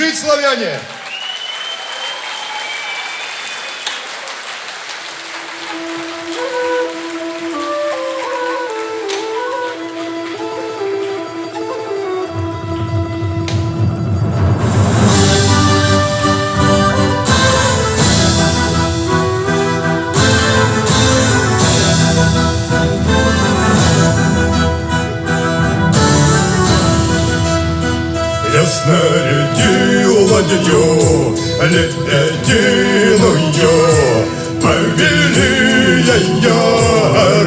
жить, славяне! Я ладью лебединую, Повели ее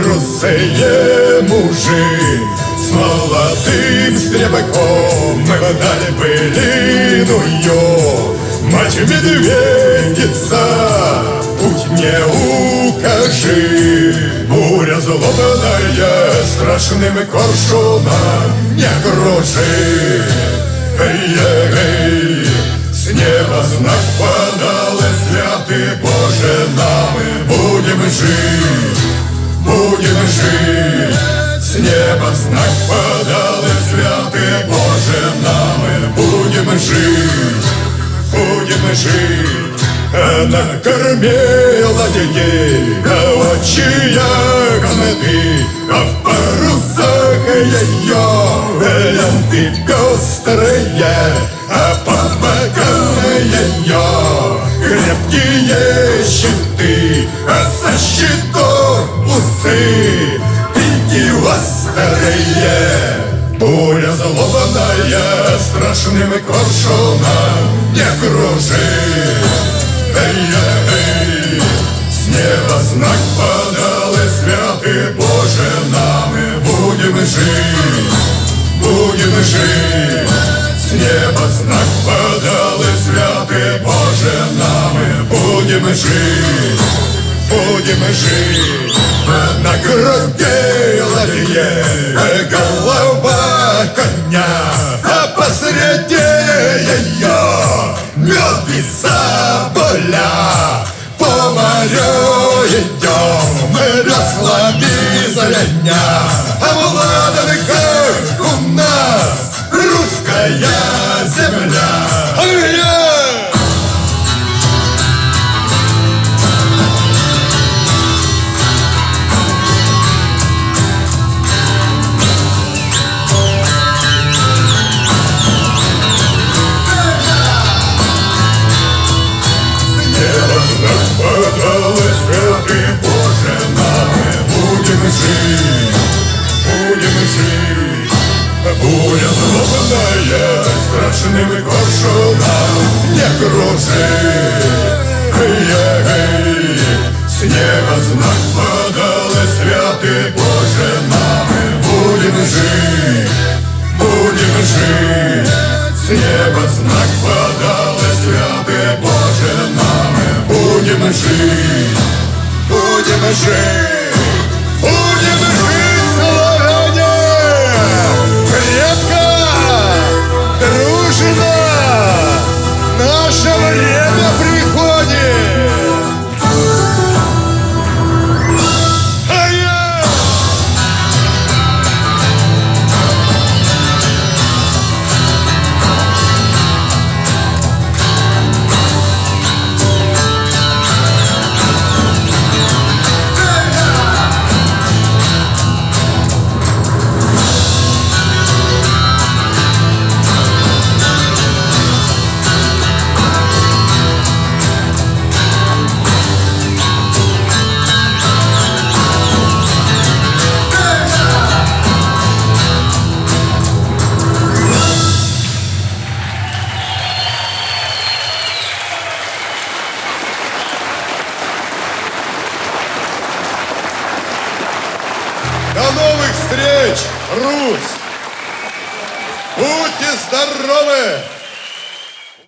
русые мужи. С молодым стрелком мы дали былиную. Мать медведица, путь мне укажи. Буря злобная страшным коршуном не кружи. Эй-эй-эй, неба знак подал, и святый Боже, нам и будем жить, будем жить. С неба знак подал, и святый Боже, нам и будем жить, будем жить. Она кормила детей, а очи гнеты, а в парусах ее ленты пестрые, а крепкие щиты, а со щитов усы пики острые. Буря злобная страшным коршуном не кружит. Эй-эй, с неба знак подал, и святый Боже, нам и будем жить, будем жить. С неба знак будем жить, будем жить. На груди ладье голова коня, а посреди ее мед и соболя. По морю идем мы веслами звеня, а в ладанках у нас русская страшным коршуном не кружит. Эй-эй, с неба знак подал, и святый Боже, нам будем жить, будем жить. С неба знак подал, и святый Боже, нам будем жить, будем жить, yeah. До новых встреч, Русь! Будьте здоровы!